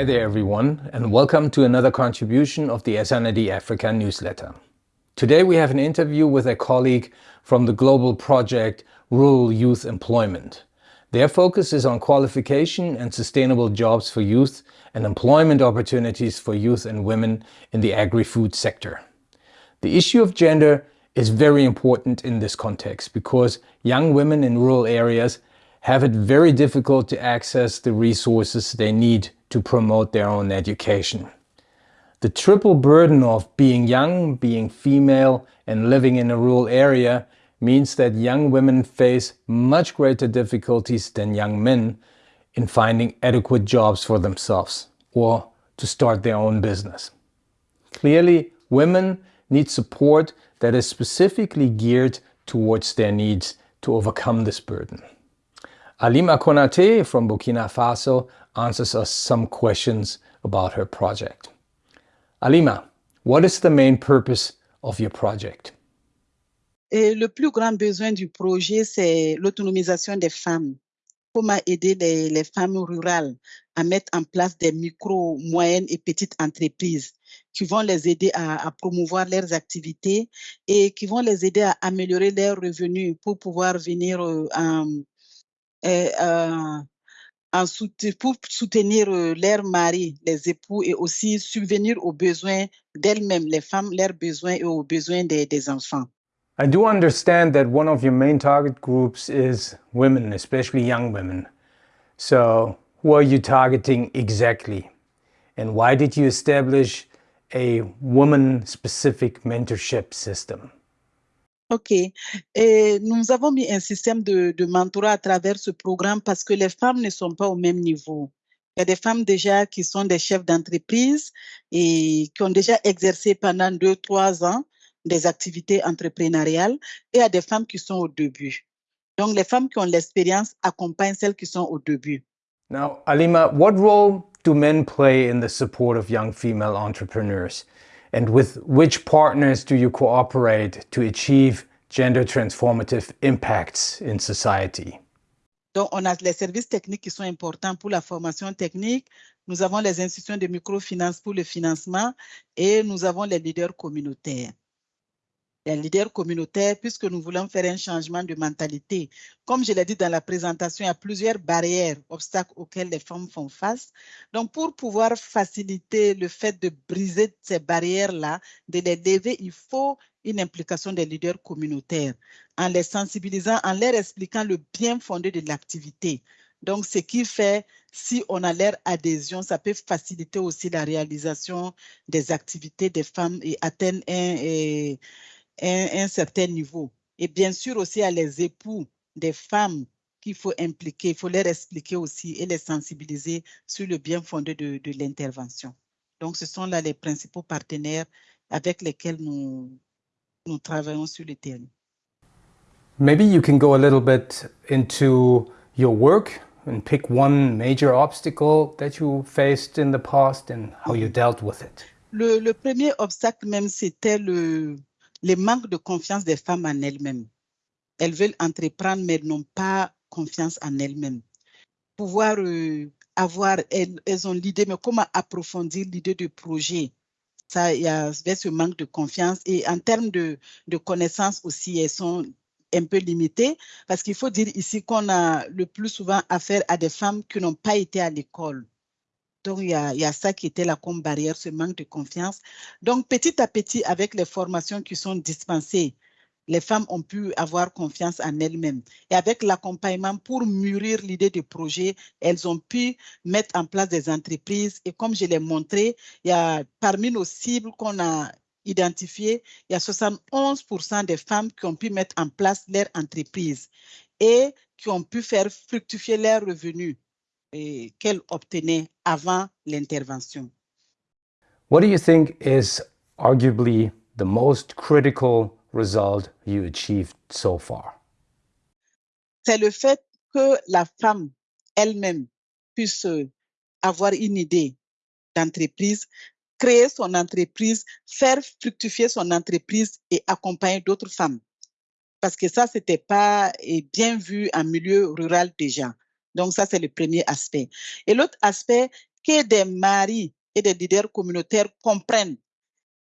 Hi there everyone and welcome to another contribution of the SNID Africa newsletter. Today we have an interview with a colleague from the global project Rural Youth Employment. Their focus is on qualification and sustainable jobs for youth and employment opportunities for youth and women in the agri-food sector. The issue of gender is very important in this context because young women in rural areas have it very difficult to access the resources they need to promote their own education. The triple burden of being young, being female and living in a rural area means that young women face much greater difficulties than young men in finding adequate jobs for themselves or to start their own business. Clearly, women need support that is specifically geared towards their needs to overcome this burden. Alima Konate from Burkina Faso answers us some questions about her project. Alima, what is the main purpose of your project? Et le plus grand besoin du projet, c'est l'autonomisation des femmes. Comment aider les, les, femmes rurales à mettre en place des micro, moyennes et petites entreprises qui vont les aider à, à, promouvoir leurs activités et qui vont les aider à améliorer leurs revenus pour pouvoir venir euh, en, euh, en souten, pour soutenir euh, leurs maris, les époux et aussi subvenir aux besoins d'elles-mêmes, les femmes, leurs besoins et aux besoins des, des enfants. I do understand that one of your main target groups is women, especially young women. So who are you targeting exactly? And why did you establish a woman-specific mentorship system? OK. Et nous avons mis un système de, mentorat à travers ce programme parce que les femmes ne sont pas au même niveau. Il y a des femmes déjà qui sont des chefs d'entreprise et qui ont déjà exercé pendant deux, trois ans des activités entrepreneuriales et a des femmes qui sont au début. Donc, les femmes qui ont l'expérience accompagnent celles qui sont au début. Now, Alima, what role do men play in the support of young female entrepreneurs? And with which partners do you cooperate to achieve gender transformative impacts in society? Donc, on a les services techniques qui sont importants pour la formation technique. Nous avons les institutions de microfinance pour le financement et nous avons les leaders communautaires les leaders communautaires, puisque nous voulons faire un changement de mentalité. Comme je l'ai dit dans la présentation, il y a plusieurs barrières, obstacles auxquels les femmes font face. Donc, pour pouvoir faciliter le fait de briser ces barrières-là, de les lever, il faut une implication des leaders communautaires en les sensibilisant, en leur expliquant le bien fondé de l'activité. Donc, ce qui fait, si on a leur adhésion, ça peut faciliter aussi la réalisation des activités des femmes et atteindre un, un, un certain niveau. Et bien sûr aussi à les époux des femmes qu'il faut impliquer, il faut leur expliquer aussi et les sensibiliser sur le bien fondé de, de l'intervention. Donc, ce sont là les principaux partenaires avec lesquels nous, nous travaillons sur le terrain. Maybe you can go a little bit into your work and pick one major obstacle that you faced in the past and how you dealt with it. Le, le premier obstacle même, c'était le, le manque de confiance des femmes en elles-mêmes. Elles veulent entreprendre, mais n'ont pas confiance en elles-mêmes. Pouvoir euh, avoir, elles, ont l'idée, mais comment approfondir l'idée du projet? Ça, il y a ce manque de confiance. Et en termes de connaissances aussi, elles sont un peu limitées, parce qu'il faut dire ici qu'on a le plus souvent affaire à des femmes qui n'ont pas été à l'école. Donc, il y, a, ça qui était comme barrière, ce manque de confiance. Donc, petit à petit, avec les formations qui sont dispensées, les femmes ont pu avoir confiance en elles-mêmes. Et avec l'accompagnement pour mûrir l'idée du projet, elles ont pu mettre en place des entreprises. Et comme je l'ai montré, il y a parmi nos cibles qu'on a identifiées, il y a 71% des femmes qui ont pu mettre en place leur entreprise et qui ont pu faire fructifier leurs revenus qu'elle obtenait avant l'intervention. What do you think is arguably the most critical result you achieved so far? C'est le fait que la femme elle-même puisse avoir une idée d'entreprise, créer son entreprise, faire fructifier son entreprise et accompagner d'autres femmes. Parce que ça, c'était pas bien vu en milieu rural déjà. Donc ça, c'est le premier aspect. Et l'autre aspect, que des maris et des leaders communautaires comprennent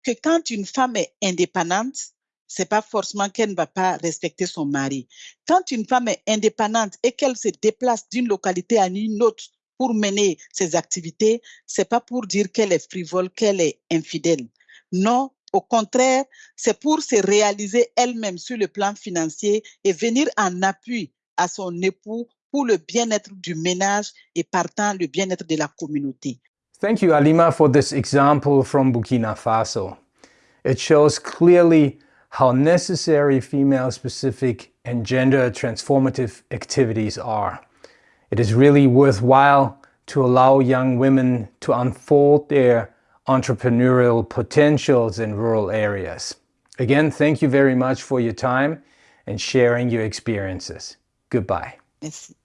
que quand une femme est indépendante, c'est pas forcément qu'elle ne va pas respecter son mari. Quand une femme est indépendante et qu'elle se déplace d'une localité à une autre pour mener ses activités, c'est pas pour dire qu'elle est frivole, qu'elle est infidèle. Non, au contraire, c'est pour se réaliser elle-même sur le plan financier et venir en appui à son époux pour le bien-être du ménage et partant le bien-être de la communauté. Thank you, Alima, for this example from Burkina Faso. It shows clearly how necessary female-specific and gender transformative activities are. It is really worthwhile to allow young women to unfold their entrepreneurial potentials in rural areas. Again, thank you very much for your time and sharing your experiences. Goodbye. Merci.